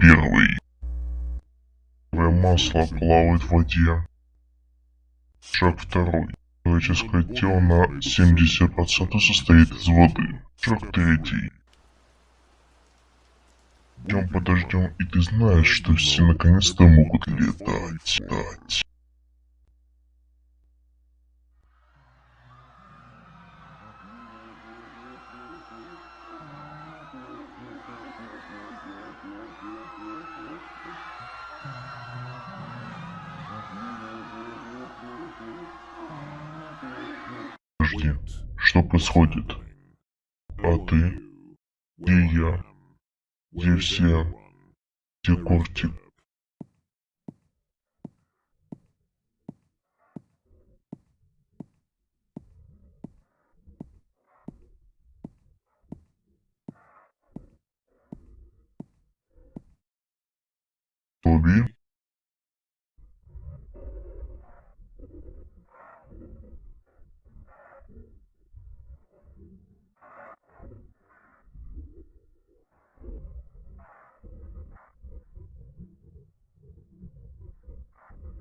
первый. Первое масло плавает в воде. Шаг второй. Человеческое тело на 70% состоит из воды. Шаг третий. Идем подождем, и ты знаешь, что все наконец-то могут летать. Подожди, что происходит? А ты? Где я? Где все? Где Кортик? Тоби?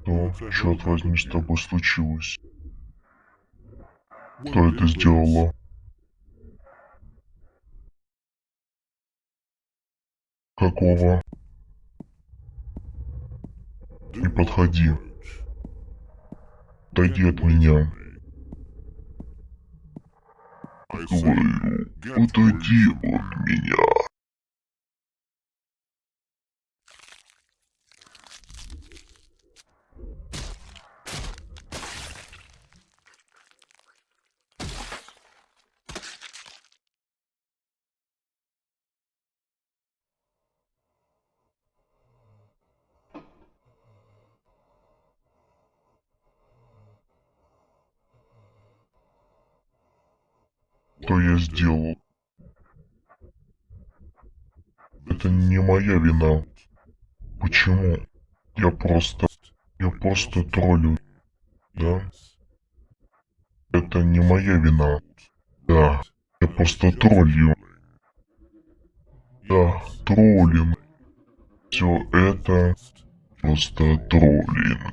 Что, черт возьми, с тобой случилось? Кто это сделала? Какого? Не подходи. Отойди от меня. Говорю, отойди от меня. Что я сделал? Это не моя вина. Почему? Я просто... Я просто троллю. Да? Это не моя вина. Да. Я просто троллю. Да, троллинг. Все это просто троллинг.